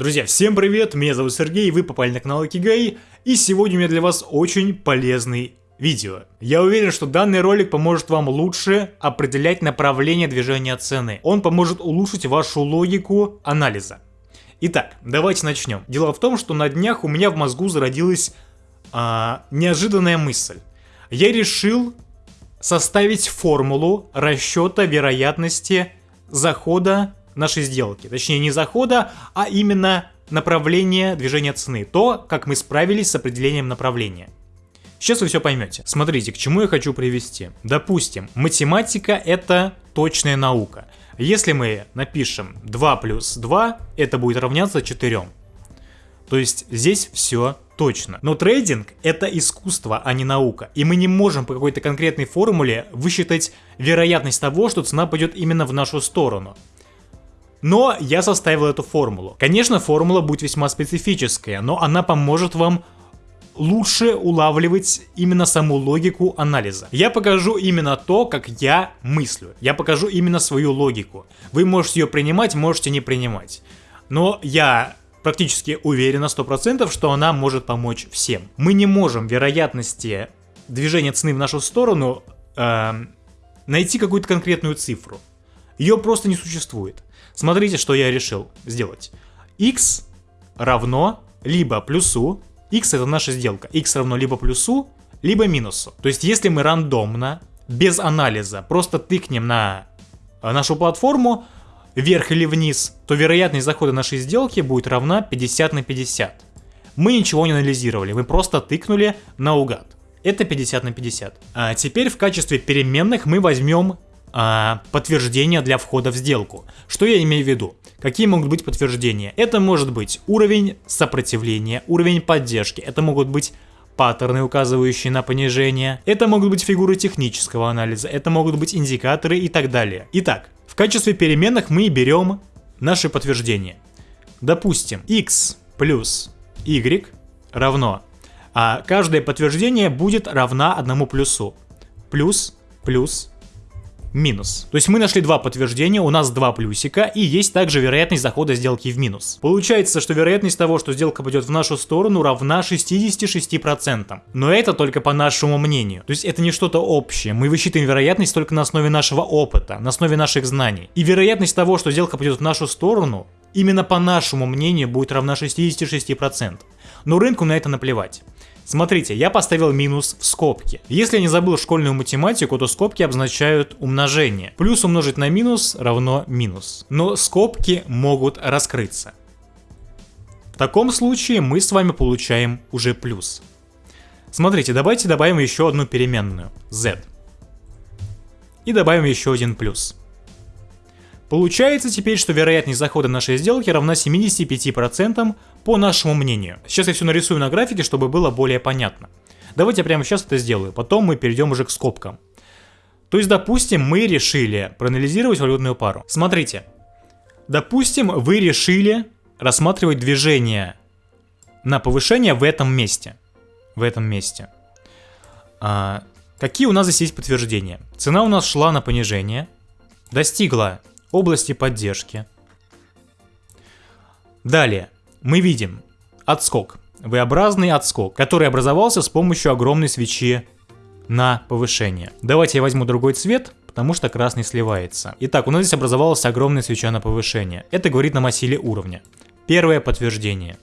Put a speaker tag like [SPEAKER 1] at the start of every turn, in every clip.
[SPEAKER 1] Друзья, всем привет, меня зовут Сергей, вы попали на канал Акигай, и сегодня у меня для вас очень полезный видео. Я уверен, что данный ролик поможет вам лучше определять направление движения цены. Он поможет улучшить вашу логику анализа. Итак, давайте начнем. Дело в том, что на днях у меня в мозгу зародилась а, неожиданная мысль. Я решил составить формулу расчета вероятности захода нашей сделки. Точнее, не захода, а именно направление движения цены. То, как мы справились с определением направления. Сейчас вы все поймете. Смотрите, к чему я хочу привести. Допустим, математика это точная наука. Если мы напишем 2 плюс 2, это будет равняться 4. То есть здесь все точно. Но трейдинг это искусство, а не наука. И мы не можем по какой-то конкретной формуле высчитать вероятность того, что цена пойдет именно в нашу сторону. Но я составил эту формулу. Конечно, формула будет весьма специфическая, но она поможет вам лучше улавливать именно саму логику анализа. Я покажу именно то, как я мыслю. Я покажу именно свою логику. Вы можете ее принимать, можете не принимать. Но я практически уверен на 100%, что она может помочь всем. Мы не можем вероятности движения цены в нашу сторону э, найти какую-то конкретную цифру. Ее просто не существует. Смотрите, что я решил сделать. x равно либо плюсу, x это наша сделка, x равно либо плюсу, либо минусу. То есть если мы рандомно, без анализа, просто тыкнем на э, нашу платформу, вверх или вниз, то вероятность захода нашей сделки будет равна 50 на 50. Мы ничего не анализировали, мы просто тыкнули наугад. Это 50 на 50. А теперь в качестве переменных мы возьмем а, подтверждения для входа в сделку. Что я имею в виду? Какие могут быть подтверждения? Это может быть уровень сопротивления, уровень поддержки, это могут быть паттерны, указывающие на понижение, это могут быть фигуры технического анализа, это могут быть индикаторы и так далее. Итак, в качестве переменных мы берем наши подтверждения. Допустим, x плюс y равно, а каждое подтверждение будет равна одному плюсу. Плюс, плюс, минус. То есть мы нашли два подтверждения, у нас два плюсика, и есть также вероятность захода сделки в минус. Получается, что вероятность того, что сделка пойдет в нашу сторону, равна 66%. Но это только по нашему мнению. То есть это не что-то общее. Мы высчитываем вероятность только на основе нашего опыта, на основе наших знаний. И вероятность того, что сделка пойдет в нашу сторону, именно по нашему мнению будет равна 66%. Но рынку на это наплевать. Смотрите, я поставил минус в скобки. Если я не забыл школьную математику, то скобки обозначают умножение. Плюс умножить на минус равно минус. Но скобки могут раскрыться. В таком случае мы с вами получаем уже плюс. Смотрите, давайте добавим еще одну переменную, z. И добавим еще один плюс. Получается теперь, что вероятность захода нашей сделки равна 75% по нашему мнению. Сейчас я все нарисую на графике, чтобы было более понятно. Давайте я прямо сейчас это сделаю, потом мы перейдем уже к скобкам. То есть, допустим, мы решили проанализировать валютную пару. Смотрите, допустим, вы решили рассматривать движение на повышение в этом месте. В этом месте. А, какие у нас здесь есть подтверждения? Цена у нас шла на понижение, достигла области поддержки. Далее, мы видим отскок, V-образный отскок, который образовался с помощью огромной свечи на повышение. Давайте я возьму другой цвет, потому что красный сливается. Итак, у нас здесь образовалась огромная свеча на повышение. Это говорит нам о силе уровня. Первое подтверждение.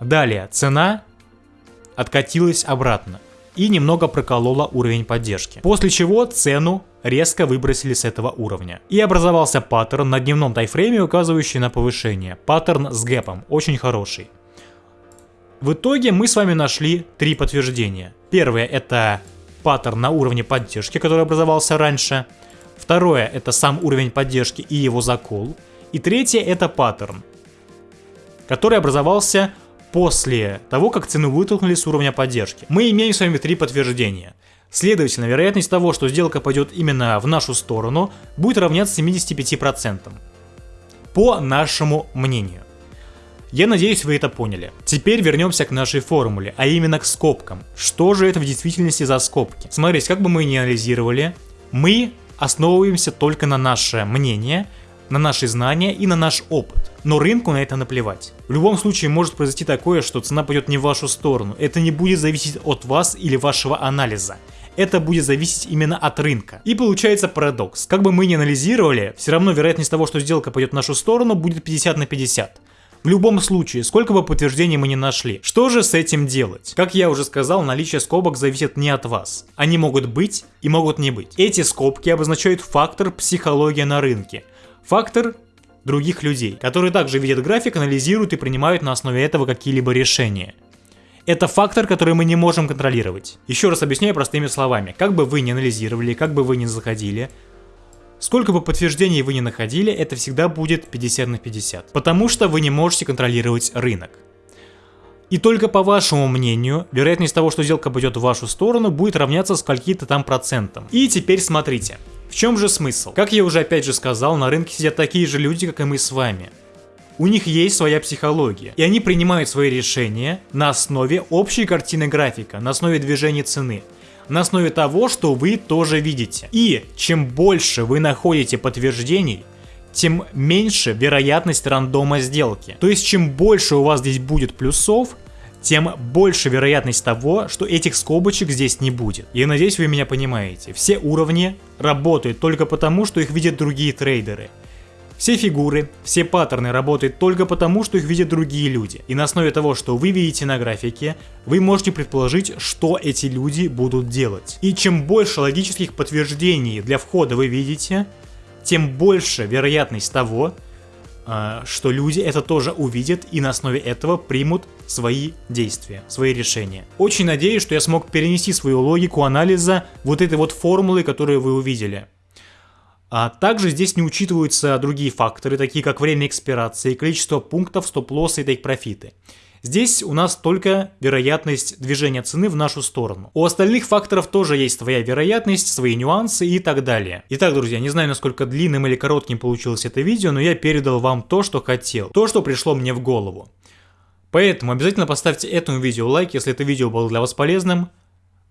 [SPEAKER 1] Далее, цена откатилась обратно и немного проколола уровень поддержки. После чего цену резко выбросили с этого уровня. И образовался паттерн на дневном тайфрейме, указывающий на повышение. Паттерн с гэпом, очень хороший. В итоге мы с вами нашли три подтверждения. Первое это паттерн на уровне поддержки, который образовался раньше. Второе это сам уровень поддержки и его закол. И третье это паттерн, который образовался после того, как цену вытолкнули с уровня поддержки. Мы имеем с вами три подтверждения. Следовательно, вероятность того, что сделка пойдет именно в нашу сторону, будет равняться 75%. По нашему мнению. Я надеюсь, вы это поняли. Теперь вернемся к нашей формуле, а именно к скобкам. Что же это в действительности за скобки? Смотрите, как бы мы ни анализировали, мы основываемся только на наше мнение, на наши знания и на наш опыт. Но рынку на это наплевать. В любом случае может произойти такое, что цена пойдет не в вашу сторону. Это не будет зависеть от вас или вашего анализа это будет зависеть именно от рынка. И получается парадокс. Как бы мы ни анализировали, все равно вероятность того, что сделка пойдет в нашу сторону, будет 50 на 50. В любом случае, сколько бы подтверждений мы не нашли. Что же с этим делать? Как я уже сказал, наличие скобок зависит не от вас. Они могут быть и могут не быть. Эти скобки обозначают фактор психология на рынке. Фактор других людей, которые также видят график, анализируют и принимают на основе этого какие-либо решения. Это фактор, который мы не можем контролировать. Еще раз объясняю простыми словами. Как бы вы ни анализировали, как бы вы ни заходили, Сколько бы подтверждений вы ни находили, это всегда будет 50 на 50, потому что вы не можете контролировать рынок. И только по вашему мнению, вероятность того, что сделка пойдет в вашу сторону, будет равняться скольки-то там процентам. И теперь смотрите, в чем же смысл? Как я уже опять же сказал, на рынке сидят такие же люди, как и мы с вами. У них есть своя психология, и они принимают свои решения на основе общей картины графика, на основе движения цены на основе того, что вы тоже видите. И чем больше вы находите подтверждений, тем меньше вероятность рандома сделки. То есть чем больше у вас здесь будет плюсов, тем больше вероятность того, что этих скобочек здесь не будет. Я надеюсь, вы меня понимаете. Все уровни работают только потому, что их видят другие трейдеры. Все фигуры, все паттерны работают только потому, что их видят другие люди. И на основе того, что вы видите на графике, вы можете предположить, что эти люди будут делать. И чем больше логических подтверждений для входа вы видите, тем больше вероятность того, а, что люди это тоже увидят и на основе этого примут свои действия, свои решения. Очень надеюсь, что я смог перенести свою логику анализа вот этой вот формулы, которую вы увидели. А также здесь не учитываются другие факторы, такие как время экспирации, количество пунктов, стоп-лоссы и тейк-профиты. Здесь у нас только вероятность движения цены в нашу сторону. У остальных факторов тоже есть своя вероятность, свои нюансы и так далее. Итак, друзья, не знаю, насколько длинным или коротким получилось это видео, но я передал вам то, что хотел, то, что пришло мне в голову. Поэтому обязательно поставьте этому видео лайк, если это видео было для вас полезным.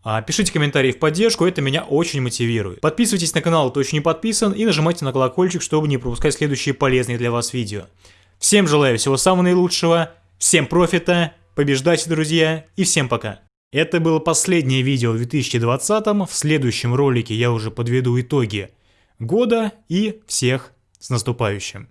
[SPEAKER 1] А, пишите комментарии в поддержку, это меня очень мотивирует. Подписывайтесь на канал, кто еще не подписан, и нажимайте на колокольчик, чтобы не пропускать следующие полезные для вас видео. Всем желаю всего самого наилучшего, всем профита, побеждайте, друзья, и всем пока. Это было последнее видео в 2020, в следующем ролике я уже подведу итоги года и всех с наступающим.